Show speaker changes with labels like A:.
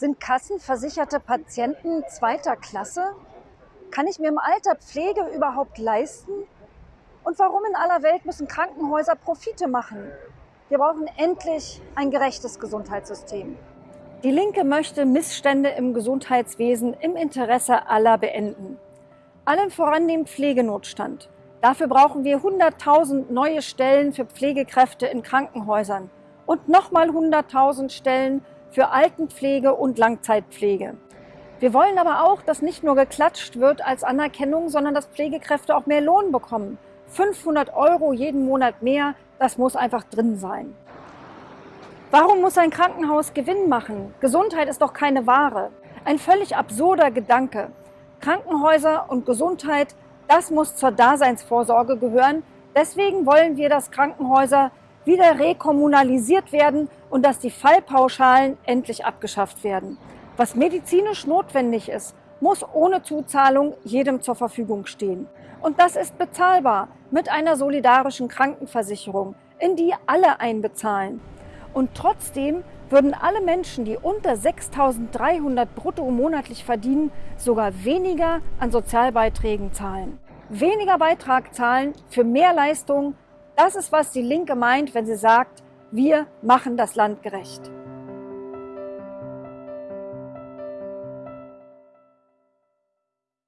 A: Sind kassenversicherte Patienten zweiter Klasse? Kann ich mir im Alter Pflege überhaupt leisten? Und warum in aller Welt müssen Krankenhäuser Profite machen? Wir brauchen endlich ein gerechtes Gesundheitssystem. Die Linke möchte Missstände im Gesundheitswesen im Interesse aller beenden. Allen voran den Pflegenotstand. Dafür brauchen wir 100.000 neue Stellen für Pflegekräfte in Krankenhäusern und nochmal 100.000 Stellen für Altenpflege und Langzeitpflege. Wir wollen aber auch, dass nicht nur geklatscht wird als Anerkennung, sondern dass Pflegekräfte auch mehr Lohn bekommen. 500 Euro jeden Monat mehr, das muss einfach drin sein. Warum muss ein Krankenhaus Gewinn machen? Gesundheit ist doch keine Ware. Ein völlig absurder Gedanke. Krankenhäuser und Gesundheit, das muss zur Daseinsvorsorge gehören. Deswegen wollen wir, dass Krankenhäuser wieder rekommunalisiert werden und dass die Fallpauschalen endlich abgeschafft werden. Was medizinisch notwendig ist, muss ohne Zuzahlung jedem zur Verfügung stehen. Und das ist bezahlbar mit einer solidarischen Krankenversicherung, in die alle einbezahlen. Und trotzdem würden alle Menschen, die unter 6.300 brutto monatlich verdienen, sogar weniger an Sozialbeiträgen zahlen. Weniger Beitrag zahlen für mehr Leistung, das ist, was die Linke meint, wenn sie sagt, wir machen das Land gerecht.